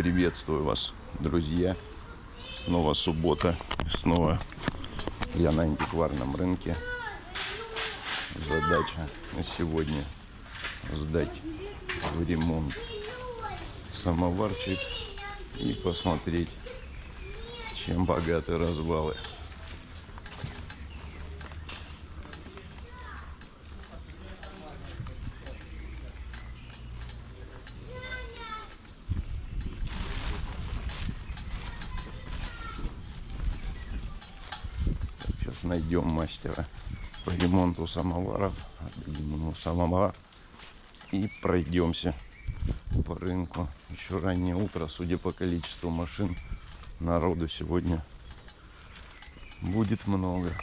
Приветствую вас, друзья. Снова суббота. Снова я на антикварном рынке. Задача на сегодня сдать в ремонт самоварчик и посмотреть, чем богаты развалы. Найдем мастера по ремонту самоваров. Самовар и пройдемся по рынку. Еще раннее утро, судя по количеству машин, народу сегодня будет много.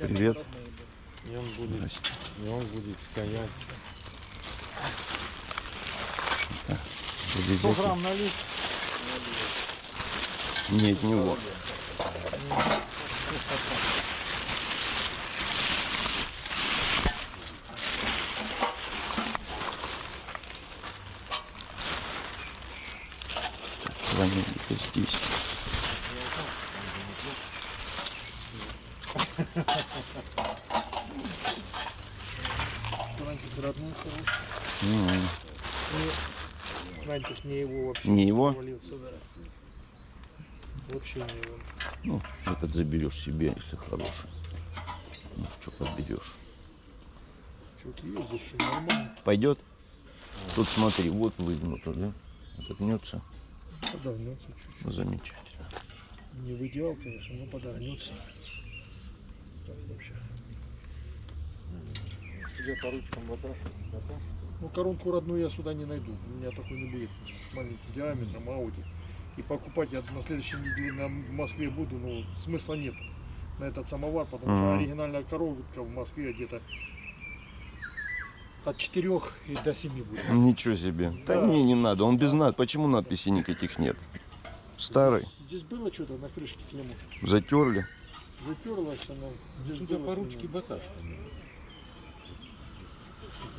Привет. И он будет, Здрасте. и он будет стоять. Завезете? 100 грамм налить. Не вот. Звони где-то здесь. Раньше не его вообще. Не его? Вообще не его. Ну, этот заберешь себе, если хороший. Ну, что подберешь. Чуть ездит, все нормально. Пойдет? Тут смотри, вот выгнуто, да? Отогнется. Подогнется чуть-чуть. Замечательно. Не в идеал, конечно, но подогнется. Так вообще. Тебе по ручкам баташ. Ну, коронку родную я сюда не найду. У меня такой не будет с маленьким диаметром, Ауди. И покупать я на следующей неделе на в Москве буду, но смысла нет на этот самовар, потому что оригинальная коробка в Москве где-то от 4 и до 7 будет. Ничего себе. Да, Да. не, не надо. Он без над. Почему надписей никаких нет? Старый. Здесь было что-то на крышке клемму. Затерли. Затерлась она. Здесь Судя по ручке баташ.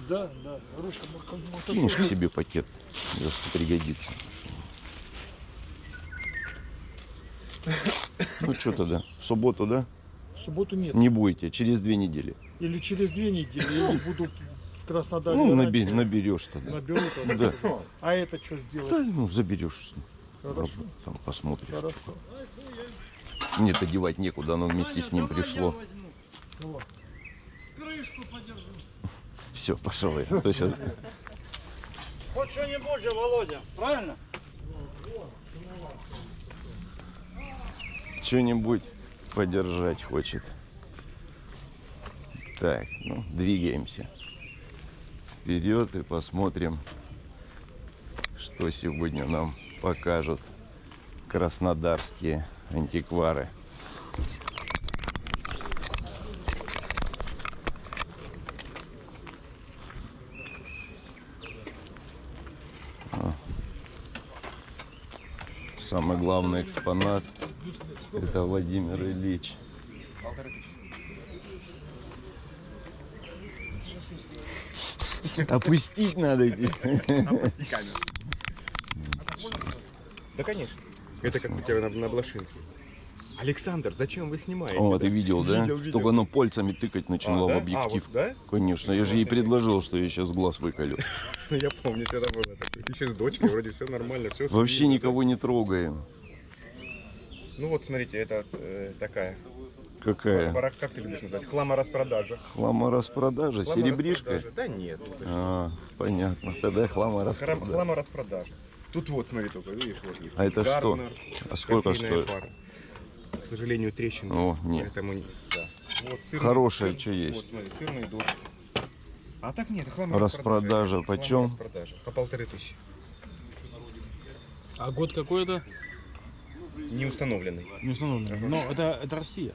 Да, да. Ручка мо- мо- Кинешь к себе пакет. Если пригодится. Ну что тогда? В субботу, да? В субботу нет. Не будете, через две недели. Или через две недели, или буду в Краснодаре. Ну, наби- наберешь тогда. Наберу тогда. Да. А это что Да, сделать? ну, заберешь. Хорошо. Там посмотришь. Хорошо. Нет, одевать некуда, оно вместе с ним пришло. Вот. Все, пошел я. А то Хоть что-нибудь же, Володя, правильно? Что-нибудь подержать хочет. Так, ну, двигаемся. Вперед и посмотрим, что сегодня нам покажут краснодарские антиквары. Самый главный экспонат это Владимир Ильич. Опустить надо. Опусти камеру. Да, конечно. Это как у тебя на, на блошинке. Александр, зачем вы снимаете? О, да? ты видел, да? Видел, видел. Только оно пальцами тыкать начало А, в объектив. А, вот, да? Конечно, я же ей предложил, что я сейчас глаз выколю. Я помню, что это было. Еще с дочкой, вроде все нормально, все. Вообще никого не трогаем. Ну вот, смотрите, это э, такая. Какая? Барах, как ты любишь назвать? Хламораспродажа. Хламораспродажа, серебришка? Хламораспродажа. Да нет. ну, что. А, понятно. Тогда хламораспродажа. Хламораспродажа. Тут вот, смотри только, видишь, вот есть. А это что? Гарднер, А сколько стоит? пара. К сожалению, трещины. О, нет. Поэтому, не- да. Вот, сырные- Хорошее, сыр- что есть. Вот, смотри, сырные доски. А так нет, Распродажа почем? Распродажа. По полторы тысячи. А год какой это? Не установленный. Не установлено. Ага. Но это, это Россия.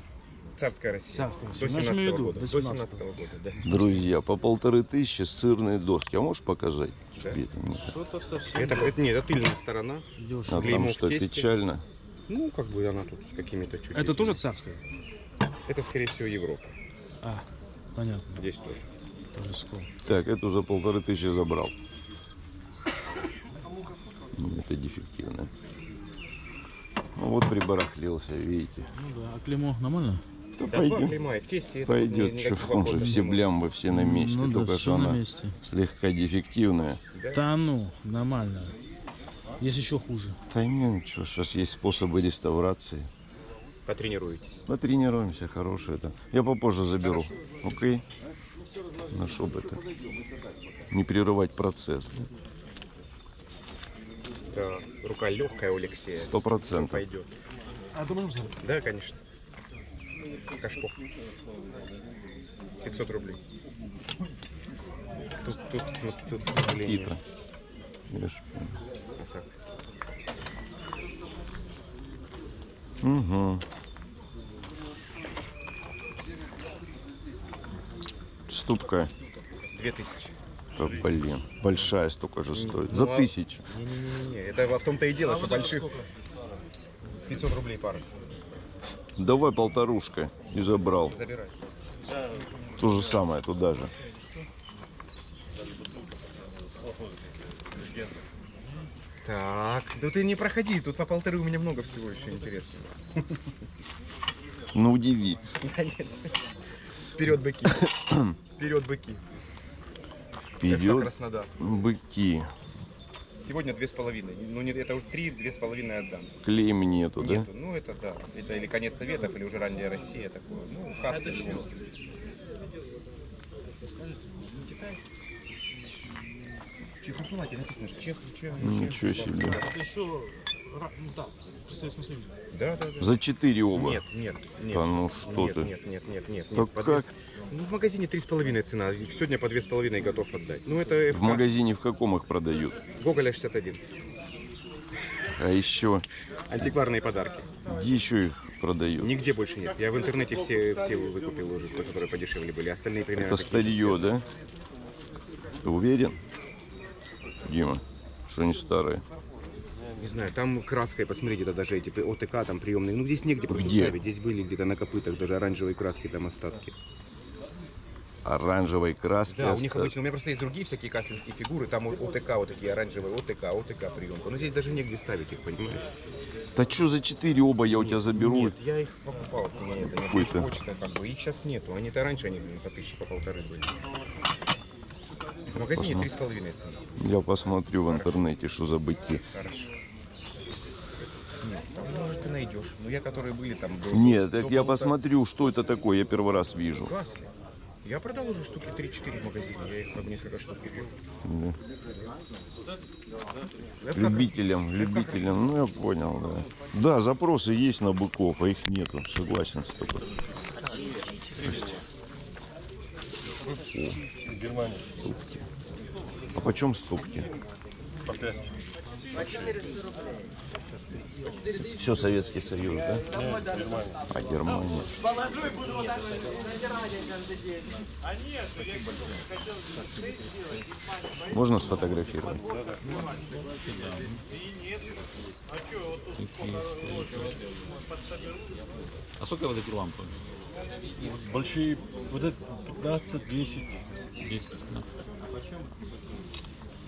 Царская Россия. Царская До Россия. Же 17 имею в виду, года. до До 17 17 года, да. Друзья, по полторы тысячи сырные доски. А можешь показать? Да. Это? Что-то совсем Это, это, нет, это тыльная сторона. А дешево. там Клеймо в что, тесте. печально? Ну, как бы она тут с какими-то чуть Это тоже царская? Это, скорее всего, Европа. А, понятно. Здесь тоже. Тоже скол. Так, эту за полторы тысячи забрал. Ну, Это дефективно. Ну вот прибарахлился, видите. Ну да, а клеймо нормально? Да два клейма, и в тесте Пойдет, что никаких он же вопросов все блямбы, все на месте, ну, только да, что она месте. слегка дефективная. Да? Да ну, нормально. Есть еще хуже. Да нет, что, сейчас есть способы реставрации. Потренируетесь. Потренируемся, хорошее это. Я попозже заберу. Окей? Ну, чтобы это не прерывать процесс. Да, рука легкая у Алексея. Сто процентов. Пойдет. А ты можешь взять? Да, конечно. Кашпо. 500 рублей. Тут, тут, тут, тут, Хитро. Видишь? вот так. Угу. Ступка. 2000. Да, блин, большая столько же стоит. Ну, За а- тысячу. Не-не-не, это в том-то и дело, что больших 500 рублей пара. Давай полторушка. И забрал. Забирай. То же самое туда же. Так, ну ты не проходи, тут по полторы у меня много всего еще интересного. Ну удиви. Да нет. Вперед быки. Вперед быки. Краснодар. быки. Сегодня две с половиной. Ну нет, это уже три, две с половиной отдам. Клейм нету, да? Нету. Ну это да. Это или конец советов, или уже ранняя Россия такое. Ну, в любом случае. Чехословакия написано же. Чех, Чех, Ничего себе. Ну так, при Советском Союзе. Да, да, да. За четыре оба. Нет, нет, нет. Да ну что нет, ты. Нет, нет, нет, нет. Так нет. Как? с- Ну, в магазине три с половиной цена. Сегодня по две с половиной готов отдать. Ну, это В ФК. магазине в каком их продают? Гоголя 61. А еще, Антикварные подарки. где еще их продают? Нигде больше нет. Я в интернете все, все выкупил уже, которые подешевле были. Остальные примерно Это старье, да? Ты уверен? Дима, что они старые? Не знаю, там краской, посмотрите, это даже эти ОТК там приемные. Ну, здесь негде просто Где? ставить. Здесь были где-то на копытах даже оранжевой краски там остатки. Оранжевой краски Да, у них обычно, у меня просто есть другие всякие кастинские фигуры, там ОТК вот такие оранжевые, ОТК, ОТК приемка. Но здесь даже негде ставить их, понимаете? Да что за четыре оба я у тебя заберу? Нет, я их покупал, у меня это, есть почта, как бы, их сейчас нету. Они-то раньше, они по тысяче, по полторы были. В магазине три с половиной цены. Я посмотрю в интернете, что за быки. Хорошо. Нет, там, может, ты найдешь. Но я, которые были там... до- Нет, до так я полутора- посмотрю, что это такое, я первый раз вижу. Гасли. Я продал уже штуки 3-4 в магазине, я их как несколько штук купил. Да. Я Любителям, я любителям, ну я понял, да. Да, запросы есть на быков, а их нету, согласен с тобой. Ступки. А почем ступки? Все Советский Союз, да? А Германия. Можно сфотографировать? А сколько вот эти лампы? Большие, вот это 15, 10. 10 15.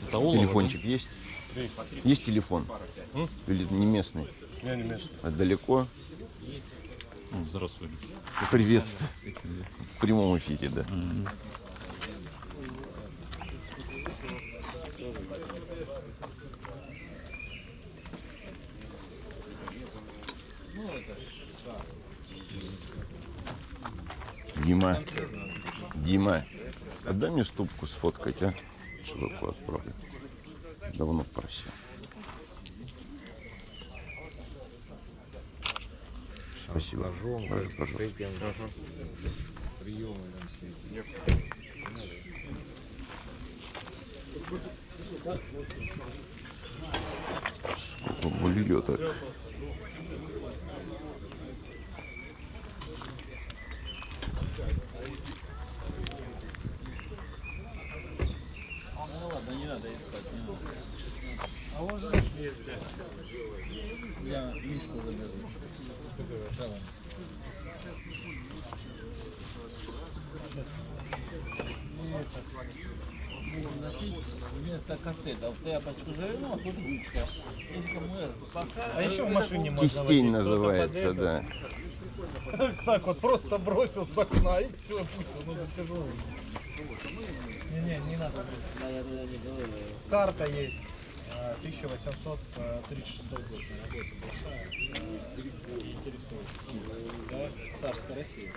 Это олово, Телефончик есть? Есть телефон? М? Или не местный? Я не местный. А далеко? да? Ну, Здравствуй. Приветствую. В прямом эфире, да. Дима, Дима, отдай мне ступку сфоткать, а? Широко отправлю. Давно просил. Спасибо. Даже, пожалуйста. Сколько вольет, а? Вместо кастета а тут ручка. А еще в машине можно Кистень называется, да. Так вот просто бросил с окна и все, пусть он это тяжелый. Не-не, не надо. Карта есть. А, 1836 год. Работа большая. Да, царская Россия.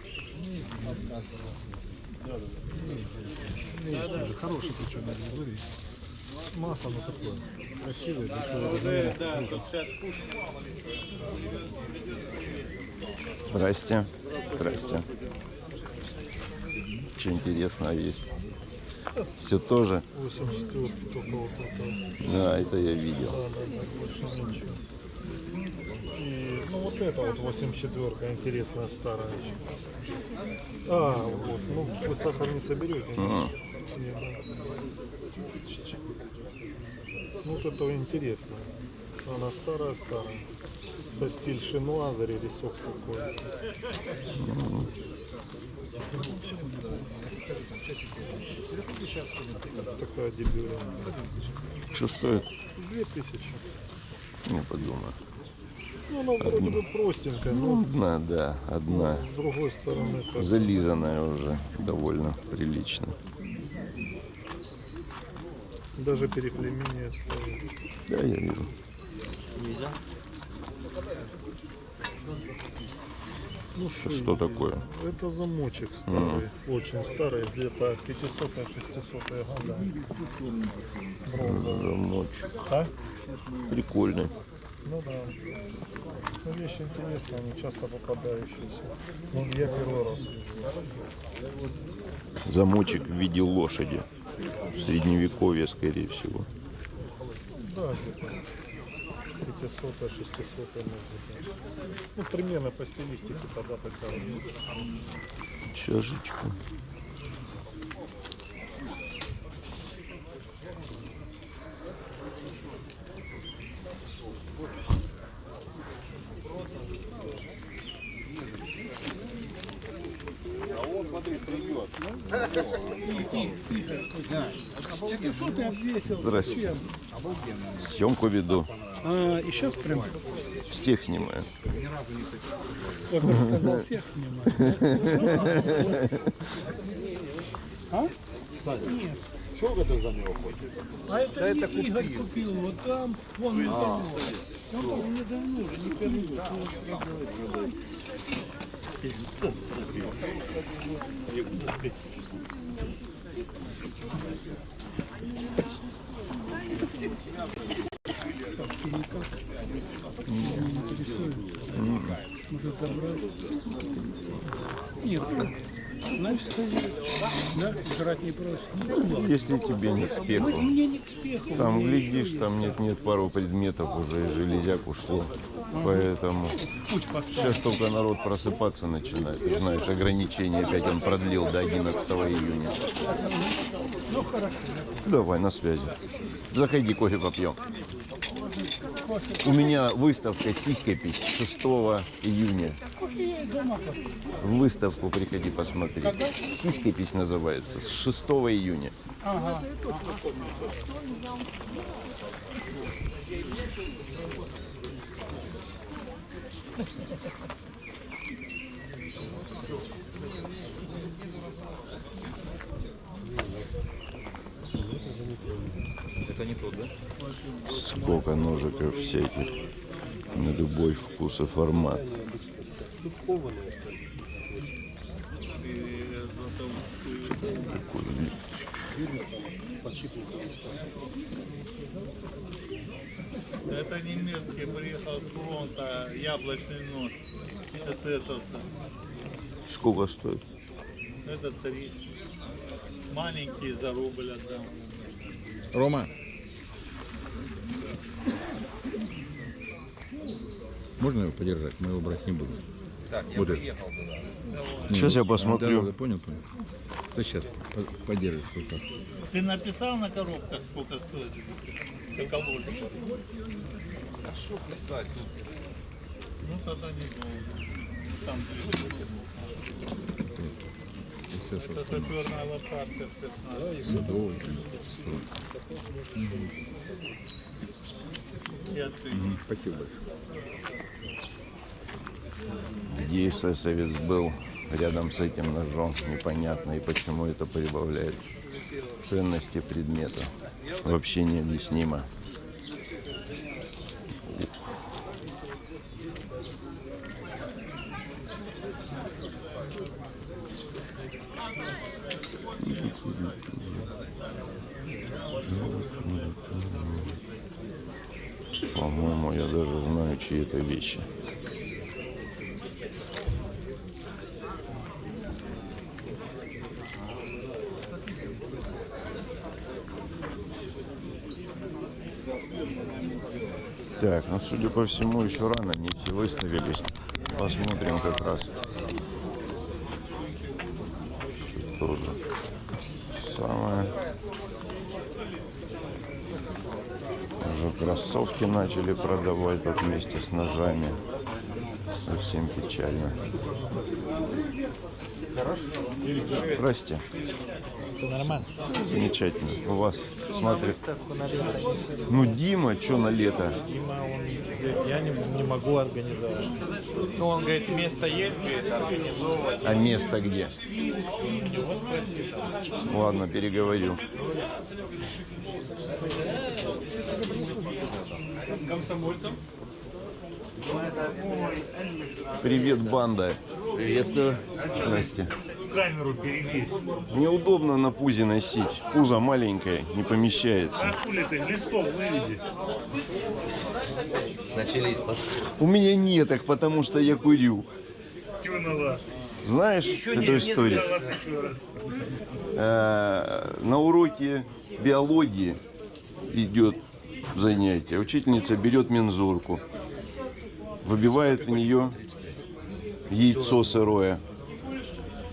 Хороший причем истории. Масло оно такое. Красивое, дешевое. Здрасте. Здрасте. Что интересного есть? Все тоже? 84 только вот это. Да, это я видел. И, ну вот это вот 84 интересная старая. А, вот, ну вы сахарница берете? М. Нет, да. Ну вот это интересно. Она старая-старая. Это стиль шинуа, зарисок такой. Такая дебюра. Что стоит? Две тысячи. Не подумаю. Ну, она вроде бы простенькая, Ну, но одна, да, одна. с другой стороны как Зализанная уже довольно прилично. даже переклемение стоит. Да, я вижу. Ну, Что такое? Это замочек старый, очень старый, где-то 500-600 года. Бронзовый. Замочек. А? Прикольный. Ну да. Ну, вещи интересные, они часто попадающиеся. Ну, я первый раз вижу. Замочек в виде лошади. В средневековье, скорее всего. Да, где-то 500 600 может быть. Ну, примерно по стилистике тогда такая. Чашечка. Здрасте. Съемку веду. А, и сейчас прям, Всех снимаю. я бы сказал, всех снимать. А? Нет. А это, не Игорь купил, вот там, вон недавно. Он там недавно уже, не первый год. Может забрать? Нет, сказать, да, жрать не просит. Если тебе не к спеху. Мне не к спеху. Там глядишь, там нет-нет пару предметов уже и железяк ушло. Поэтому сейчас только народ просыпаться начинает. Ты знаешь, ограничение опять он продлил до 11 июня. Ну хорошо. Давай, на связи. Заходи, кофе попьем. У меня выставка «Сиськопись» 6 июня. В выставку приходи посмотри. «Сиськопись» называется. С 6 июня. Ага. Это не тот, да? Сколько ножиков всяких. На любой вкус и формат. Это немецкий приехал с фронта яблочный нож эсэсовца. Сколько стоит? Это три. Маленький за рубль отдам. Рома. Можно его подержать? Мы его брать не будем. Так, я Вот приехал туда. Сейчас я Да, посмотрю. да, понял, понял. Да сейчас подержишь в руках. Ты написал на коробках, сколько стоит? Алкоголь? А что писать тут? Ну тогда не долго. Там это саперная лошадка спецназ. Я ты. Спасибо Где эсэсовец был рядом с этим ножом, непонятно, и почему это прибавляет ценности предмета. Вообще необъяснимо. По-моему, я даже знаю, чьи это вещи. Так, ну судя по всему, еще рано, не все выставились. Посмотрим как раз. Что же самое. Уже кроссовки начали продавать тут вместе с ножами. Совсем печально. Здрасте. Нормально. Замечательно. У вас смотрит. Ну, Дима, что на лето? Дима, он говорит, я не, не могу организовать. Ну, он говорит, место есть, говорит, организовывать. А место где? Ладно, переговорю. Привет, банда. Приветствую. Здрасте. Камеру перелезь. Неудобно на пузе носить. Пузо маленькое, не помещается. Хули ты, листов выведи. У меня нет их, потому что я курю. Вас? Знаешь эту историю? На вас еще раз. Э, на уроке биологии идет занятие. Учительница берет мензурку, выбивает в нее яйцо сырое,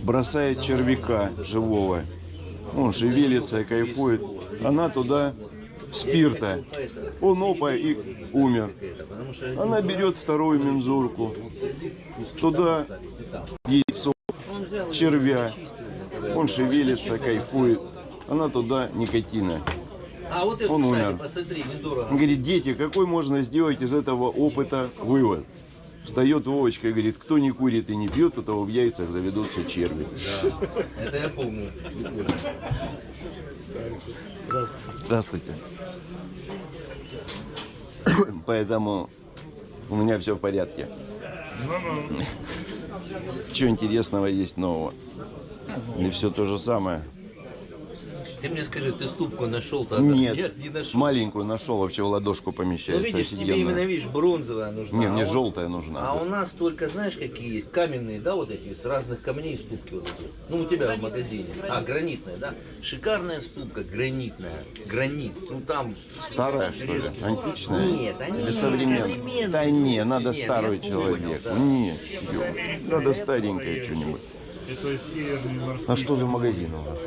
бросает червяка живого. Он шевелится, кайфует. Она туда спирта. Он опа и умер. Она берет вторую мензурку, туда яйцо червя. Он шевелится, кайфует. Она туда никотина. А вот это, Он кстати, умер. посмотри, недорого. Он говорит, дети, какой можно сделать из этого опыта вывод? Встает Вовочка и говорит, кто не курит и не пьет, у того в яйцах заведутся черви. Это я помню. Здравствуйте. Поэтому у меня все в порядке. Что интересного есть нового? Или все то же самое? Ты мне скажи, ты ступку нашел-то? Нет, не нашел. маленькую нашел, вообще в ладошку Ну помещается. видишь, тебе офигенно. именно, видишь, бронзовая нужна. Не, а мне он- желтая нужна. А у нас только, знаешь, какие есть? Каменные, да, вот эти, с разных камней ступки вот эти. Ну, у тебя в магазине. А, гранитная, да? Шикарная ступка, гранитная. Гранит. Ну, там... Старая, что ли? Античная? Нет, они Или современные. Да не, надо Нет, старую я понял, человеку. да. Нет, надо старенькое что-нибудь. Это северный морской. А что за магазин у вас?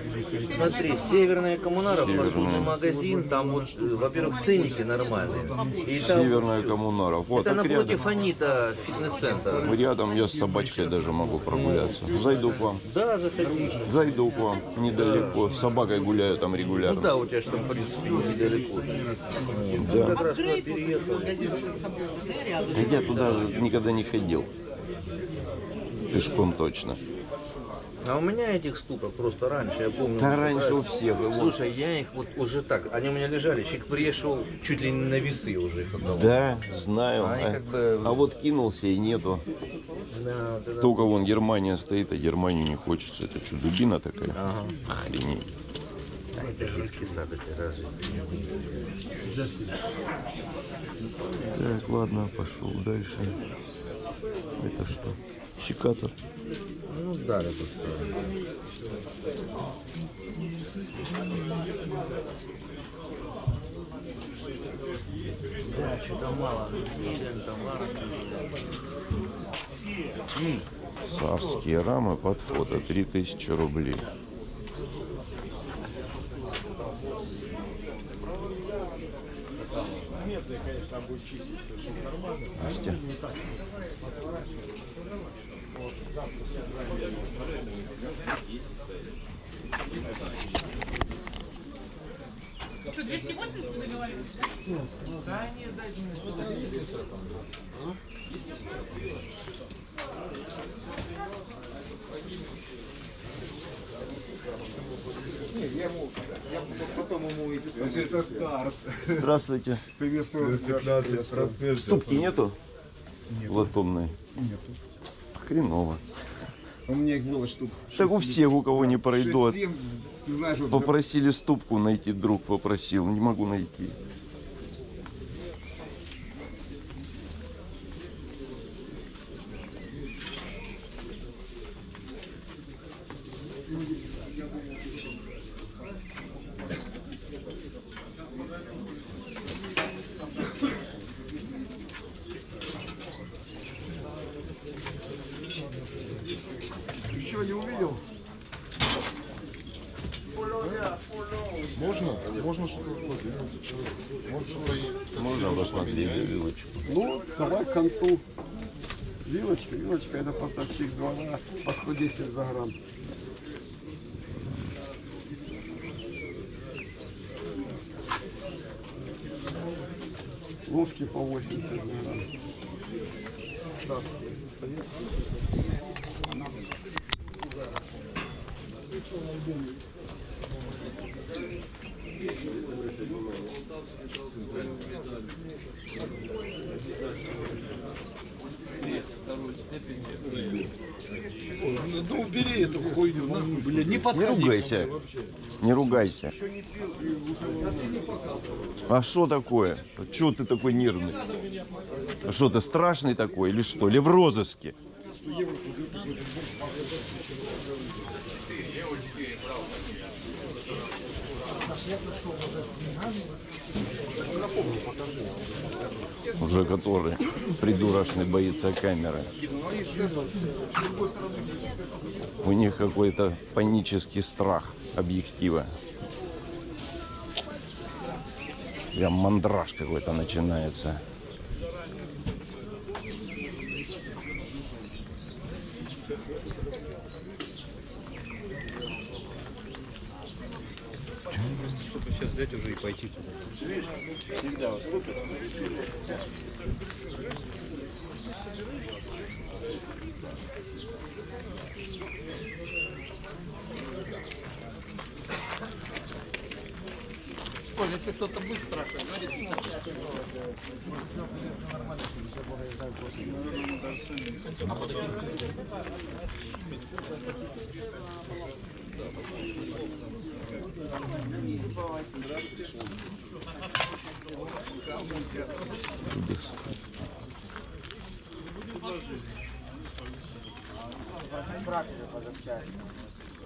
Смотри, Северная коммунара, Северная. посудный магазин, там вот, э, во-первых, ценники нормальные. И там Северная коммунара. Вот, Это напротив рядом. Анита фитнес-центр. Рядом я с собачкой даже могу прогуляться. Зайду к вам. Да, заходи. Зайду к вам недалеко. С собакой гуляю там Ну регулярно. да, у тебя же там, в принципе, недалеко. Да. Как раз туда переехал. Я туда никогда не ходил. Пешком точно. А у меня этих ступок просто раньше, я помню. Да раньше у всех. Слушай, я их вот уже так, они у меня лежали, человек пришел, чуть ли не на весы уже их отдавал. Да, знаю. Они А, как бы- а вот кинулся и нету. Да, это- Только вон Германия стоит, а Германию не хочется. Это что, дубина такая? Ага. Охренеть. А, это детский сад, это разве? Так, ладно, пошел дальше. Это что? Щекатор. Ну да, это. Да, что-то мало. Сирен, товара. Царские рамы под фото. 3000 рублей. Заметные, конечно, там будет чиститься, чтобы нормально. Настя. Не так. Вот, завтра собираем. Что, 280 вы договаривались? Да, нет, дайте мне что-то. Если это старт. Здравствуйте. Приветствую. 15%. Ступки нету? Латунной. Нету. Хреново. У меня их было штук. Так у всех, у кого не пройдет. 6-7, ты знаешь, вот Попросили ступку найти, друг попросил. Не могу найти. Можно посмотреть вилочку. Ну, давай к концу. Вилочка, вилочка это поставщик двора по 110 за грамм. Ложки по 80 за грамм. Да. Ну убери эту хуйню, нахуй, блядь, не Не подходи. ругайся. Не ругайся. А что такое? Чего ты такой нервный? А что ты страшный такой или что? Или в розыске? Уже который придурочный боится камеры. У них какой-то панический страх объектива. Прям мандраж какой-то начинается. Чтобы сейчас взять уже и пойти туда. Коль, если кто-то будет спрашивать, говорит,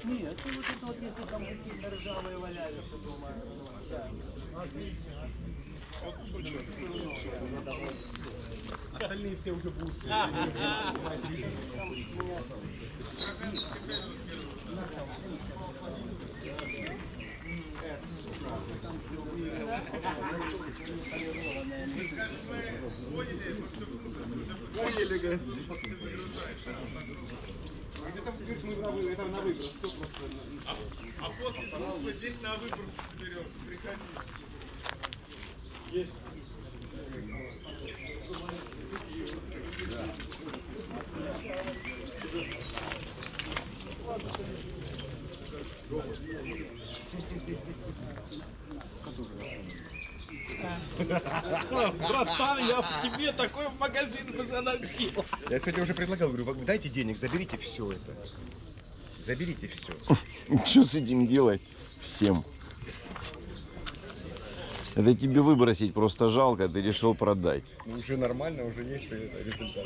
Нет, ну вот это вот если там какие-то ржавые валяются дома. да. Остальные все уже будут. Поняли, говорит. А после трупа здесь на выборку соберемся, приходи. Есть. Братан, я в тебе такой в магазин бы заносил. Я сегодня уже предлагал, говорю, «Вы дайте денег, заберите все это. Заберите все. Что с этим делать всем? Это тебе выбросить просто жалко, ты решил продать. Ну, уже нормально, уже есть это результат.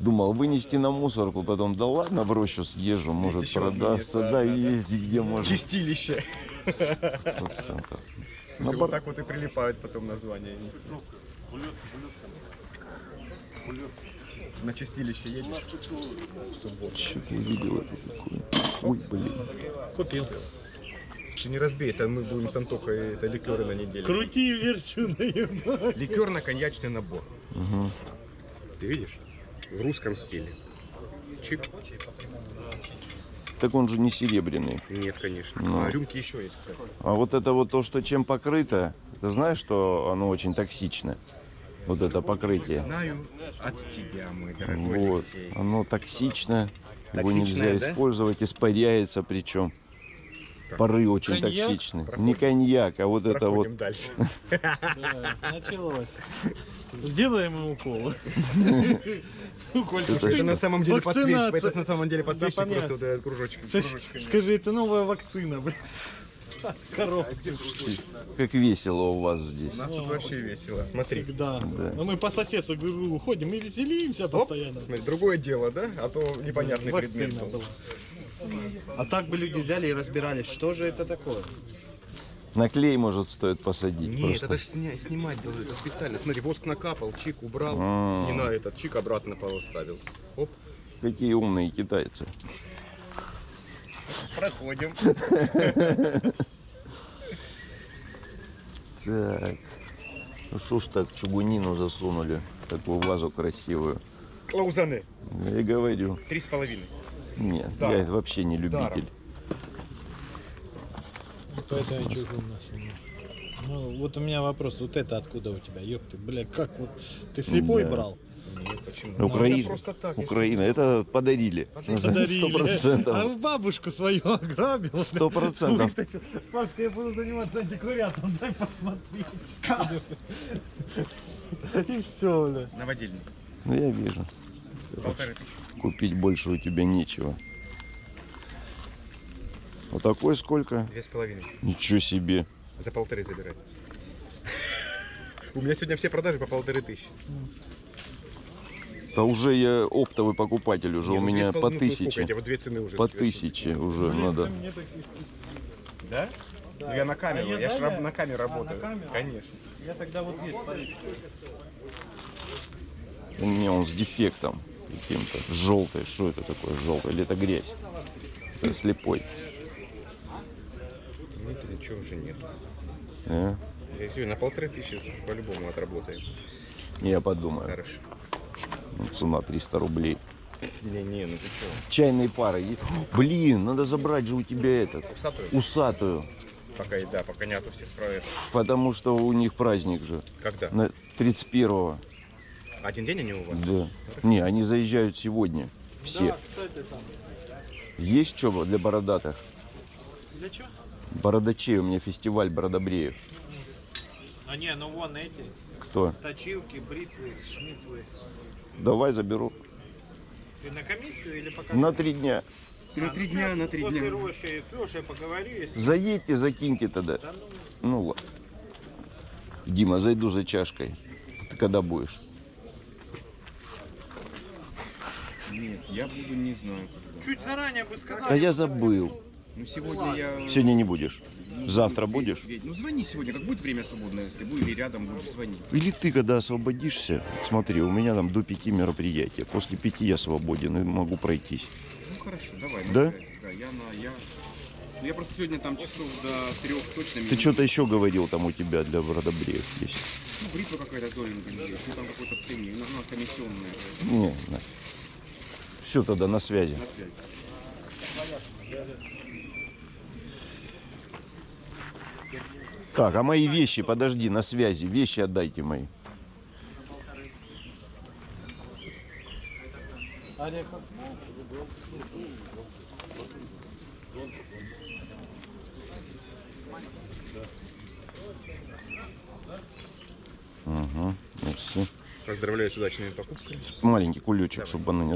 Думал вынести на мусорку, потом да ладно в рощу съезжу, может продастся, да, да, и да. езди где можно. Чистилище. Сто процентов. Слушай, На вот бар- так вот и прилипают потом названия. На чистилище едешь. Что-то я видел это такое. Ой, блин. Купил. Ты не разбей, это мы будем с Антохой, это ликеры на неделю. Крути верчу наебать. Ликерно-коньячный набор. Угу. Ты видишь? В русском стиле. Чик. Так он же не серебряный. Нет, конечно. Ну. А рюмки еще есть, кстати. А вот это вот то, что чем покрыто, ты знаешь, что оно очень токсично? Вот это покрытие. Знаю от тебя, мой дорогой Вот. Алексей. Оно токсично. Его Токсичное, нельзя да? использовать, испаряется причем. Так. Пары очень Коньяк? токсичны. Проходим. Не коньяк, а вот это вот. Проходим дальше. Да, началось. Сделаем ему укол. Укольчик. Это- Это на самом деле подсвечник. Это на самом деле подсвечник, просто вот этот кружочек. Скажи, это новая вакцина, блин. Коробка. Как весело у вас здесь. У нас тут вообще весело. Смотри. Всегда. Да. Ну мы по соседству говорю, ходим и веселимся постоянно. Смотри, Другое дело, да? А то непонятный предмет. А так бы люди взяли и разбирались, что же это такое. На клей, может, стоит посадить Нет, просто. это ж сня- снимать должны, это специально. Смотри, воск накапал, чик убрал, А. не на этот, чик обратно поставил. Оп, Какие умные китайцы. проходим. Так. Ну что ж так чугунину засунули? Такую вазу красивую. Лаузаны, Я и говорю. три с половиной. Нет, Даром. я вообще не любитель. Поэтому я чужую насунул. Ну, вот у меня вопрос, вот это откуда у тебя, ёпты, бля, как вот, ты слепой Да. брал? Нет, почему? Ну, Украина. Это просто так. если Украина, это подарили. Подарили. Сто Подарили. А процентов. в бабушку свою ограбил. Сто процентов. Пашка, я буду заниматься антиквариатом, дай посмотреть. И все, бля. Наводильник. Ну я вижу. Полторы тысячи. Купить больше у тебя нечего. Вот такой сколько? Две с половиной. Ничего себе. За полторы забирать. У меня сегодня все продажи по полторы тысячи. Да уже я оптовый покупатель уже. У ну, меня по ну, тысяче. эти? Вот две цены уже. По тысяче уже надо. Да? Ну, я на камеру, А я я, ж Даня? раб- на камеру А, на работаю. камеру? Конечно. Я тогда вот здесь полез. У меня он с дефектом каким-то. Желтый. Что это такое желтый? Или это грязь? Это слепой. Ничего уже нет. А? Я сегодня на полторы тысячи по-любому отработаем. Я подумаю. Хорошо. Ну, Цена 300 рублей. Не-не, ну ты что? Чайные пары. Блин, надо забрать же у тебя этот. Усатую? Усатую. Пока и да, пока нету все справят. Потому что у них праздник же. Когда? На 31-го. Один день они у вас? Да. Не, они заезжают сегодня. Все. Да, кстати, там. Есть что для бородатых? Для чего? Бородачей. У меня фестиваль бородобреев. А не, ну вон эти. Кто? Точилки, бритвы, шмитвы. Давай заберу. Ты на комиссию или пока? На три дня. На три дня, на три После дня. Рощи с Лешей поговорю, если... Заедьте, закиньте тогда. Да ну, Ну ладно. Дима, зайду за чашкой. Ты когда будешь? Нет, я буду не знаю. когда. чуть заранее бы сказал. А я забыл. Ну сегодня я... Сегодня не будешь. Ну, Завтра ве- будешь? Ну звони сегодня, как будет время свободное, если будет или рядом будешь звонить. Или ты, когда освободишься, смотри, у меня там до пяти мероприятия. После пяти я свободен и могу пройтись. Ну хорошо, давай. на Да? Да, я на... Я... Ну, я просто сегодня там часов до трех точно... Ты что-то еще говорил там у тебя для бородобреев есть? Ну, бритва какая-то золенькая есть, ну там какой-то ценник, ну она комиссионная. Не, Все тогда на связи. На связи. Так, а мои вещи, подожди, на связи. Вещи отдайте мои. Угу, мерси. Поздравляю с удачными покупками. Маленький кулечек, чтобы оно не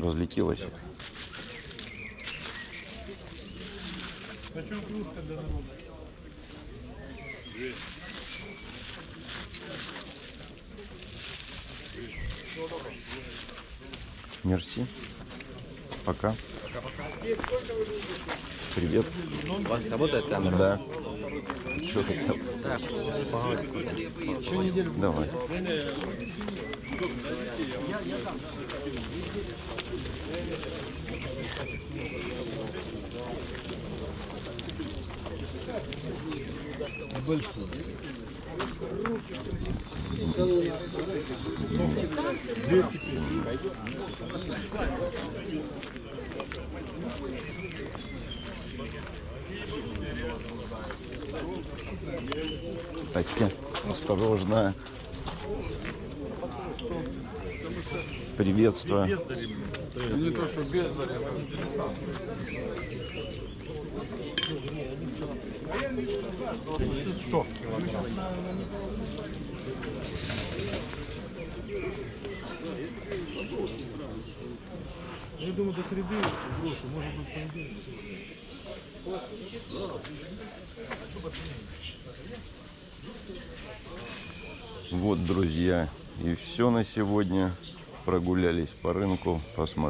для народа? Мерси. Пока. Привет. У вас работает камера? Да. Что ты там? Да. Давай. большой. Почти осторожно. Приветствую. Ну, не то, что бездарь, а 100 килограмм. Я думаю, до среды брошу, может быть, понедельник. Вот, друзья, и все на сегодня. Прогулялись по рынку, посмотрели.